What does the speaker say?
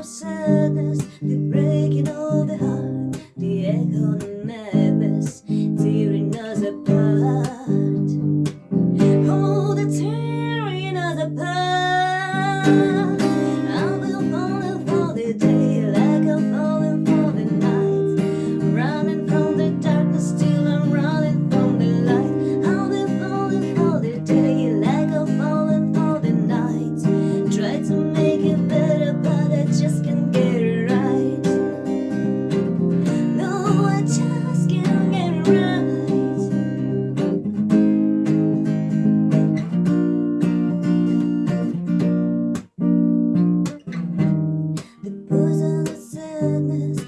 of sadness, the breaking of the heart, the echo and madness, tearing us apart. Oh, the tearing us apart. sadness